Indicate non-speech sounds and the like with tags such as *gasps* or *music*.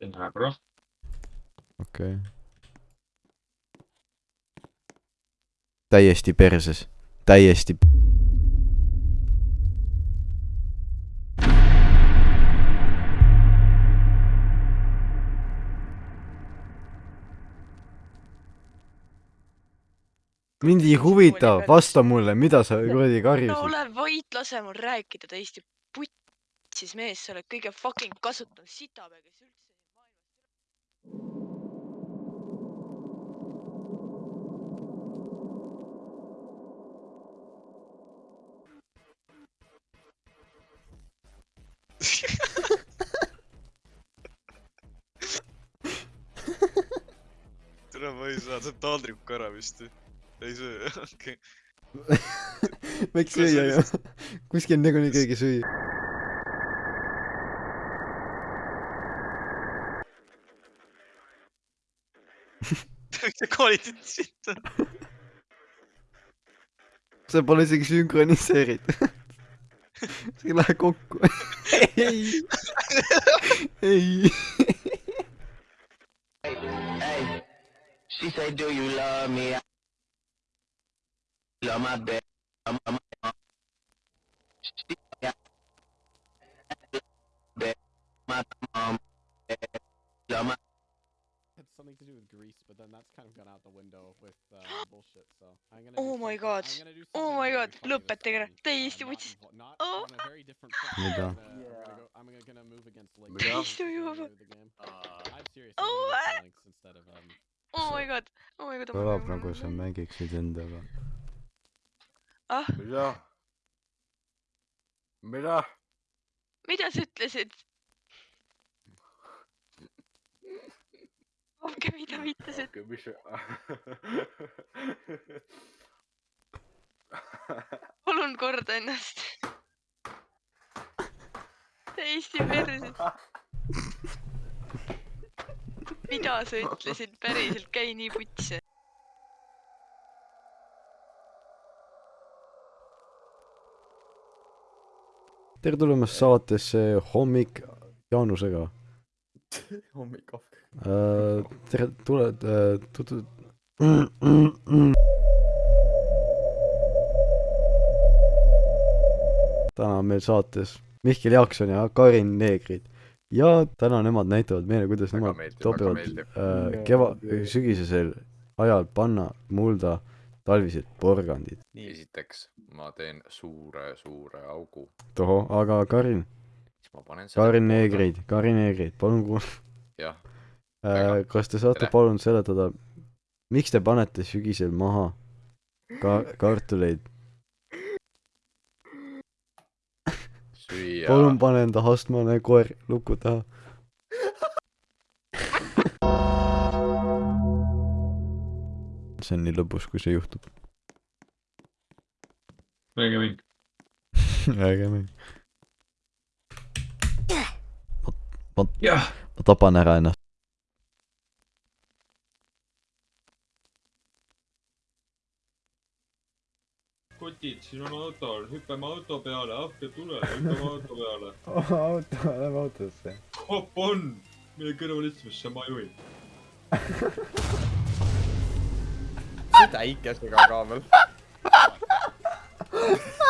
Den okei okay.. täiesti perses, täiesti. mind ei huvita, vasta mulle, mida sa kuradi karjusid. ole vait, lase mul rääkida täiesti putsis mees, sa oled kõige fucking kasutav sitapea, ei saa, see on taldriku ära vist ei söö, *laughs* okei. võiks Kuule, süüa ju kuskil nagunii keegi süüa. see kvaliteet on. see pole isegi sünkroniseeritud. see ei lähe kokku. *laughs* ei, ei. She said, do you love me? I love my bed. I'm, I'm, I'm, she, yeah. Bed, my mom, bed, love my had something to do with Greece, but then that's kind of gone out the window with uh, *gasps* bullshit. So I'm gonna. Oh my god. I'm gonna do Oh my god. Look this Lõpetage ära. time, Täiesti uh, not võttis- invo- Not Oh. on a very different front. Mida? I'm gonna, I'm gonna go. I'm gonna, gonna move against Link. Mida? since Istu we're juba. familiar with the game. I'm serious. Oh, I'm gonna go Lynx instead of um. Oh my god, oh my god. kõlab nagu sa. mängiksid endaga. ah, mida? mida? mida sa ütlesid? olge, mida viitasid? mis see? *laughs* palun korda ennast. täiesti perses. Mida sa *laughs* ütlesid, päriselt, käi nii putsi. tere tulemast saatesse Hommik Jaanusega. *laughs* hommikahv. tere, tule, tutu-. täna on meil saates Mihkel Jaakson ja Karin Neegrid ja täna nemad näitavad meile, kuidas Väga nemad meeldib, topivad äh, keva-, sügisesel ajal panna mulda talvised porgandid. esiteks ma teen suure-suure augu, tohoh, aga Karin, Karin Neegrid, Karin Neegrid, palun kuul- jah, äh, kas te saate Tere. palun seletada, miks te panete sügisel maha ka-, *laughs* kartuleid? Hyyjaa. Palun pane enda hastmane koer lukku taha. *laughs* Sen niin lopussa, kun se juhtuu. Eikä minkään. *laughs* Eikä minkään. Mä, ma, mä tapan ennast. kotid, siin on auto, hüppame auto peale, appi tule, hüppame auto peale. *laughs* auto, lähme autosse. hopp on, mine kõrval istumisse, ma juhin. sõida ikesega ka veel. *laughs*